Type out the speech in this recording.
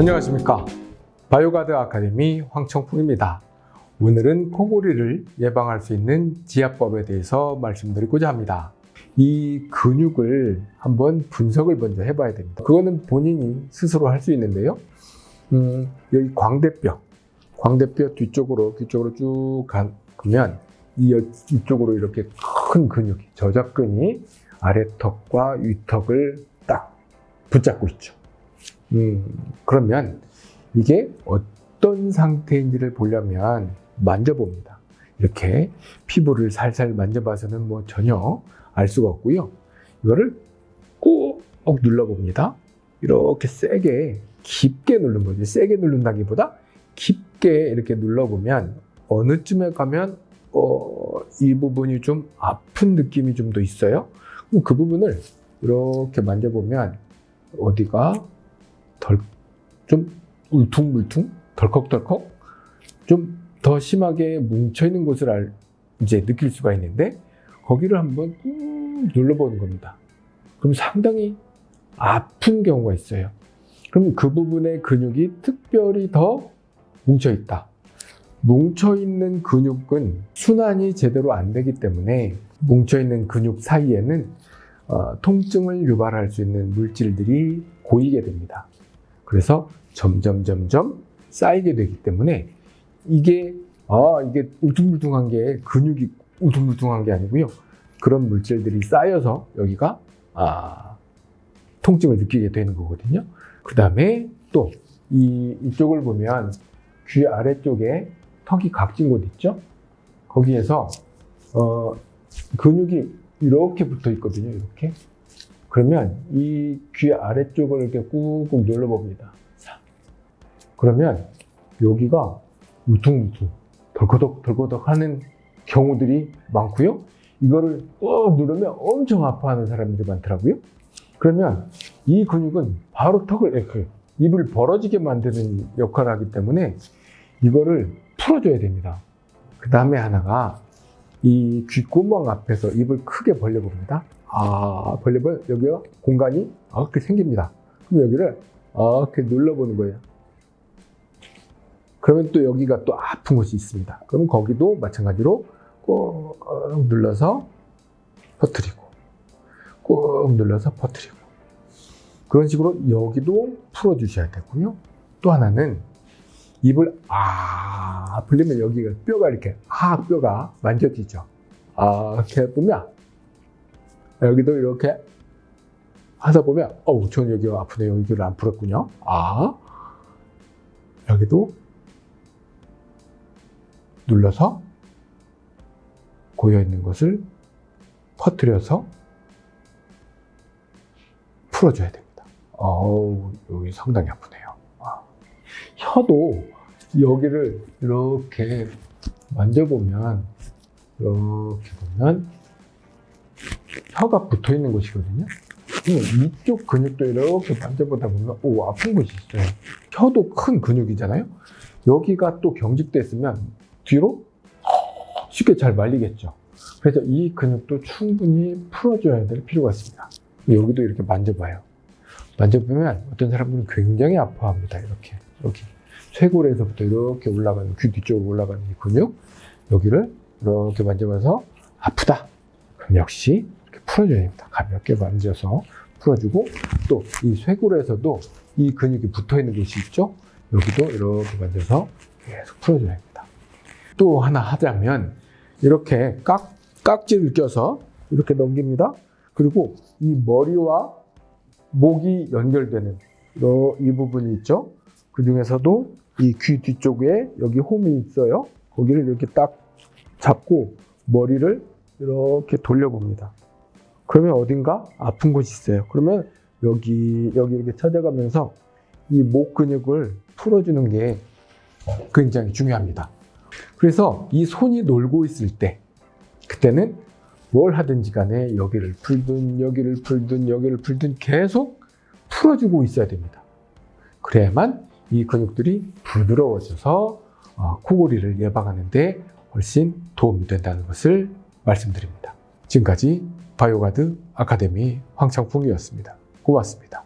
안녕하십니까. 바이오가드 아카데미 황청풍입니다. 오늘은 코골이를 예방할 수 있는 지압법에 대해서 말씀드리고자 합니다. 이 근육을 한번 분석을 먼저 해봐야 됩니다. 그거는 본인이 스스로 할 수 있는데요. 음, 여기 광대뼈 광대뼈 뒤쪽으로 뒤쪽으로 쭉 가면 이 이쪽으로 이렇게 큰 근육이 저작근이 아래턱과 위턱을 딱 붙잡고 있죠 음, 그러면 이게 어떤 상태인지를 보려면 만져봅니다. 이렇게 피부를 살살 만져봐서는 뭐 전혀 알 수가 없고요. 이거를 꾹 눌러봅니다. 이렇게 세게 깊게 누르는 거죠. 세게 누른다기보다 깊게 이렇게 눌러보면 어느 쯤에 가면 어, 이 부분이 좀 아픈 느낌이 좀 더 있어요. 그 부분을 이렇게 만져보면 어디가 덜, 좀 울퉁불퉁, 덜컥덜컥, 좀 더 심하게 뭉쳐있는 곳을 알, 이제 느낄 수가 있는데, 거기를 한번 꾹 눌러보는 겁니다. 그럼 상당히 아픈 경우가 있어요. 그럼 그 부분의 근육이 특별히 더 뭉쳐있다. 뭉쳐있는 근육은 순환이 제대로 안 되기 때문에 뭉쳐있는 근육 사이에는 어, 통증을 유발할 수 있는 물질들이 고이게 됩니다. 그래서 점점 점점 쌓이게 되기 때문에 이게 아 이게 울퉁불퉁한 게 근육이 울퉁불퉁한 게 아니고요. 그런 물질들이 쌓여서 여기가 아 통증을 느끼게 되는 거거든요. 그 다음에 또 이 이쪽을 보면 귀 아래쪽에 턱이 각진 곳 있죠? 거기에서 어, 근육이 이렇게 붙어 있거든요. 이렇게. 그러면 이 귀 아래쪽을 이렇게 꾹꾹 눌러봅니다. 그러면 여기가 울퉁불퉁, 덜커덕 덜커덕 하는 경우들이 많고요. 이거를 꾹 누르면 엄청 아파하는 사람들이 많더라고요. 그러면 이 근육은 바로 턱을 이렇게 입을 벌어지게 만드는 역할을 하기 때문에 이거를 풀어줘야 됩니다. 그 다음에 하나가 이 귓구멍 앞에서 입을 크게 벌려봅니다. 아, 벌려보면 여기가 공간이 이렇게 생깁니다. 그럼 여기를 이렇게 눌러보는 거예요. 그러면 또 여기가 또 아픈 곳이 있습니다. 그럼 거기도 마찬가지로 꾹 눌러서 퍼뜨리고 꾹 눌러서 퍼뜨리고 그런 식으로 여기도 풀어 주셔야 되고요. 또 하나는 입을 아 불리면 여기가 뼈가 이렇게 아 뼈가 만져지죠. 아 이렇게 보면 여기도 이렇게 하다 보면 어우 전 여기가 아프네요. 여기를 안 풀었군요. 아 여기도 눌러서 고여있는 것을 퍼뜨려서 풀어줘야 됩니다. 어우 여기 상당히 아프네요. 아. 혀도 여기를 이렇게 만져보면 이렇게 보면 혀가 붙어 있는 곳이거든요. 이쪽 근육도 이렇게 만져보다 보면 오 아픈 곳이 있어요. 혀도 큰 근육이잖아요. 여기가 또 경직됐으면 뒤로 쉽게 잘 말리겠죠. 그래서 이 근육도 충분히 풀어줘야 될 필요가 있습니다. 여기도 이렇게 만져봐요. 만져보면 어떤 사람들은 굉장히 아파합니다. 이렇게 여기 쇄골에서부터 이렇게 올라가는 귀 뒤쪽으로 올라가는 이 근육 여기를 이렇게 만져봐서 아프다. 그럼 역시 이렇게 풀어줘야 됩니다. 가볍게 만져서 풀어주고 또 이 쇄골에서도 이 근육이 붙어 있는 곳이 있죠. 여기도 이렇게 만져서 계속 풀어줘야 됩니다. 또 하나 하자면 이렇게 깍, 깍지를 껴서 이렇게 넘깁니다. 그리고 이 머리와 목이 연결되는 이 부분이 있죠. 그 중에서도 이 귀 뒤쪽에 여기 홈이 있어요. 거기를 이렇게 딱 잡고 머리를 이렇게 돌려봅니다. 그러면 어딘가 아픈 곳이 있어요. 그러면 여기, 여기 이렇게 찾아가면서 이 목 근육을 풀어주는 게 굉장히 중요합니다. 그래서 이 손이 놀고 있을 때, 그때는 뭘 하든지 간에 여기를 풀든 여기를 풀든 여기를 풀든 계속 풀어주고 있어야 됩니다. 그래야만 이 근육들이 부드러워져서 어, 코골이를 예방하는 데 훨씬 도움이 된다는 것을 말씀드립니다. 지금까지 바이오가드 아카데미 황창풍이었습니다. 고맙습니다.